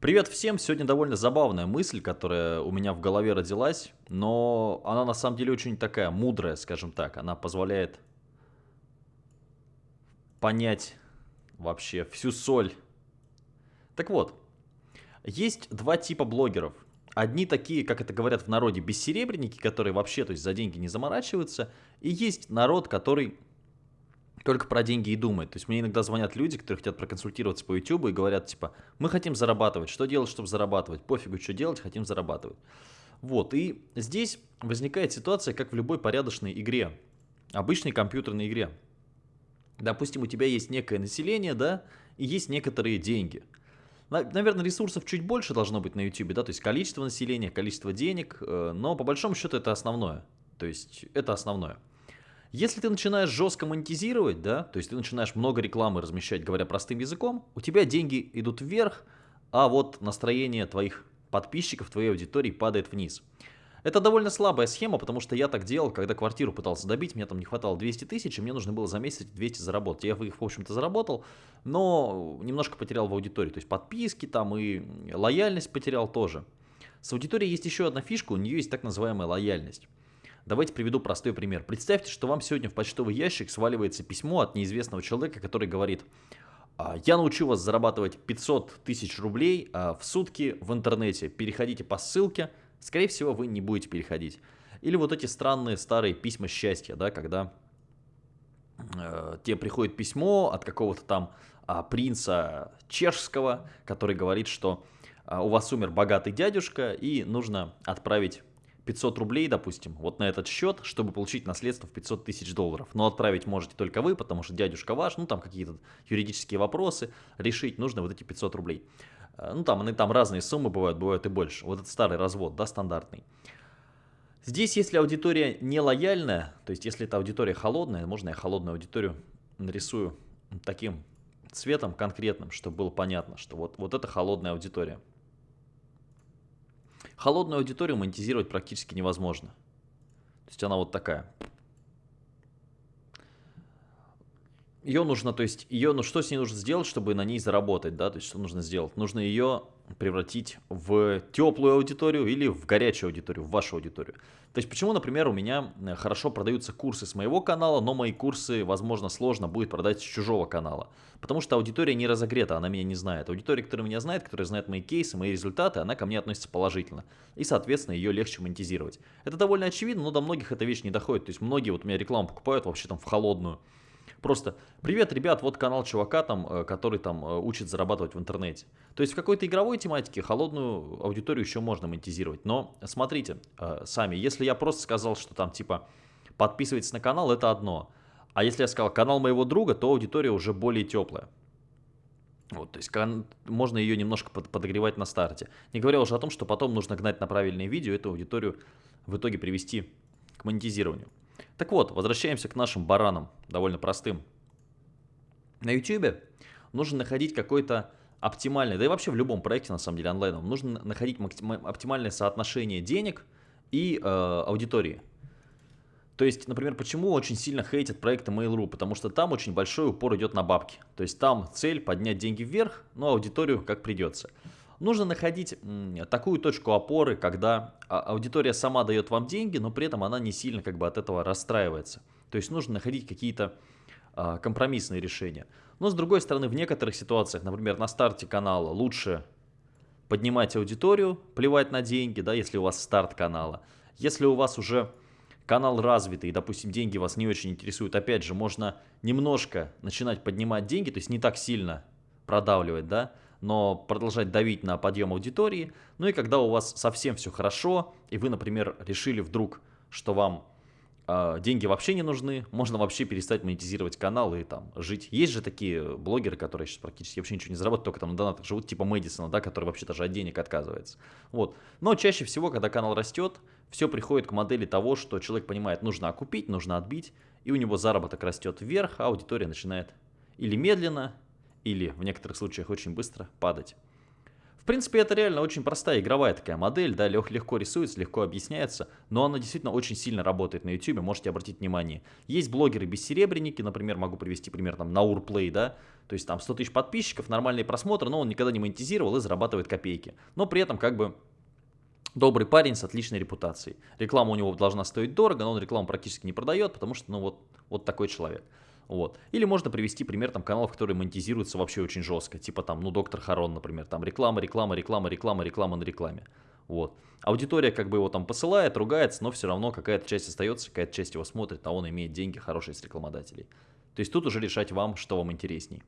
Привет всем! Сегодня довольно забавная мысль, которая у меня в голове родилась, но она на самом деле очень такая мудрая, скажем так. Она позволяет понять вообще всю соль. Так вот, есть два типа блогеров. Одни такие, как это говорят в народе, бессеребренники, которые вообще то есть, за деньги не заморачиваются. И есть народ, который только про деньги и думает. То есть мне иногда звонят люди, которые хотят проконсультироваться по YouTube и говорят, типа, мы хотим зарабатывать, что делать, чтобы зарабатывать? Пофигу, что делать, хотим зарабатывать. Вот, и здесь возникает ситуация, как в любой порядочной игре, обычной компьютерной игре. Допустим, у тебя есть некое население, да, и есть некоторые деньги. Наверное, ресурсов чуть больше должно быть на YouTube, да, то есть количество населения, количество денег, э, но по большому счету это основное. То есть это основное. Если ты начинаешь жестко монетизировать, да, то есть ты начинаешь много рекламы размещать, говоря простым языком, у тебя деньги идут вверх, а вот настроение твоих подписчиков, твоей аудитории падает вниз. Это довольно слабая схема, потому что я так делал, когда квартиру пытался добить, мне там не хватало 200 тысяч, и мне нужно было за месяц 200 заработать. Я их, в общем-то, заработал, но немножко потерял в аудитории. То есть подписки там и лояльность потерял тоже. С аудиторией есть еще одна фишка, у нее есть так называемая лояльность. Давайте приведу простой пример. Представьте, что вам сегодня в почтовый ящик сваливается письмо от неизвестного человека, который говорит, «А, я научу вас зарабатывать 500 тысяч рублей а, в сутки в интернете. Переходите по ссылке. Скорее всего, вы не будете переходить. Или вот эти странные старые письма счастья, да, когда э, тебе приходит письмо от какого-то там э, принца чешского, который говорит, что у вас умер богатый дядюшка и нужно отправить 500 рублей, допустим, вот на этот счет, чтобы получить наследство в 500 тысяч долларов. Но отправить можете только вы, потому что дядюшка ваш, ну там какие-то юридические вопросы, решить нужно вот эти 500 рублей. Э, ну там, там разные суммы бывают, бывают и больше. Вот этот старый развод, да, стандартный. Здесь, если аудитория не лояльная, то есть если эта аудитория холодная, можно я холодную аудиторию нарисую таким цветом конкретным, чтобы было понятно, что вот, вот это холодная аудитория. Холодную аудиторию монетизировать практически невозможно. То есть она вот такая. Ее нужно, то есть ее, ну что с ней нужно сделать, чтобы на ней заработать, да, то есть что нужно сделать? Нужно ее превратить в теплую аудиторию или в горячую аудиторию, в вашу аудиторию. То есть почему, например, у меня э, хорошо продаются курсы с моего канала, но мои курсы, возможно, сложно будет продать с чужого канала. Потому что аудитория не разогрета, она меня не знает. Аудитория, которая меня знает, которая знает мои кейсы, мои результаты, она ко мне относится положительно. И, соответственно, ее легче монетизировать. Это довольно очевидно, но до многих эта вещь не доходит. То есть многие вот у меня рекламу покупают вообще там в холодную. Просто, привет, ребят, вот канал чувака там, э, который там э, учит зарабатывать в интернете. То есть в какой-то игровой тематике холодную аудиторию еще можно монетизировать. Но смотрите э, сами, если я просто сказал, что там типа подписывайтесь на канал, это одно. А если я сказал канал моего друга, то аудитория уже более теплая. Вот, то есть можно ее немножко подогревать на старте. Не говоря уже о том, что потом нужно гнать на правильные видео, эту аудиторию в итоге привести к монетизированию. Так вот, возвращаемся к нашим баранам, довольно простым. На YouTube нужно находить какой-то оптимальный, да и вообще в любом проекте, на самом деле, онлайном, нужно находить оптимальное соотношение денег и э, аудитории. То есть, например, почему очень сильно хейтят проекты Mail.ru? Потому что там очень большой упор идет на бабки. То есть там цель поднять деньги вверх, но аудиторию как придется. Нужно находить такую точку опоры, когда а, аудитория сама дает вам деньги, но при этом она не сильно как бы от этого расстраивается. То есть нужно находить какие-то а, компромиссные решения. Но с другой стороны, в некоторых ситуациях, например, на старте канала лучше поднимать аудиторию, плевать на деньги, да, если у вас старт канала. Если у вас уже канал развитый, допустим, деньги вас не очень интересуют, опять же, можно немножко начинать поднимать деньги, то есть не так сильно продавливать, да, но продолжать давить на подъем аудитории. Ну и когда у вас совсем все хорошо, и вы, например, решили вдруг, что вам э, деньги вообще не нужны, можно вообще перестать монетизировать канал и там жить. Есть же такие блогеры, которые сейчас практически вообще ничего не зарабатывают, только там на донатах живут, типа Мэдисона, да, который вообще даже от денег отказывается. Вот. Но чаще всего, когда канал растет, все приходит к модели того, что человек понимает, нужно окупить, нужно отбить, и у него заработок растет вверх, а аудитория начинает или медленно, или в некоторых случаях очень быстро падать. В принципе, это реально очень простая игровая такая модель, да, лег, легко рисуется, легко объясняется, но она действительно очень сильно работает на YouTube, можете обратить внимание. Есть блогеры-бессеребренники, например, могу привести пример, там, Наурплей, да, то есть там 100 тысяч подписчиков, нормальные просмотры, но он никогда не монетизировал и зарабатывает копейки. Но при этом как бы добрый парень с отличной репутацией. Реклама у него должна стоить дорого, но он рекламу практически не продает, потому что, ну вот, вот такой человек. Вот. Или можно привести пример там каналов, которые монетизируются вообще очень жестко, типа там, ну, Доктор Харон, например, там реклама, реклама, реклама, реклама, реклама на рекламе. Вот. Аудитория как бы его там посылает, ругается, но все равно какая-то часть остается, какая-то часть его смотрит, а он имеет деньги хорошие с рекламодателей. То есть тут уже решать вам, что вам интересней.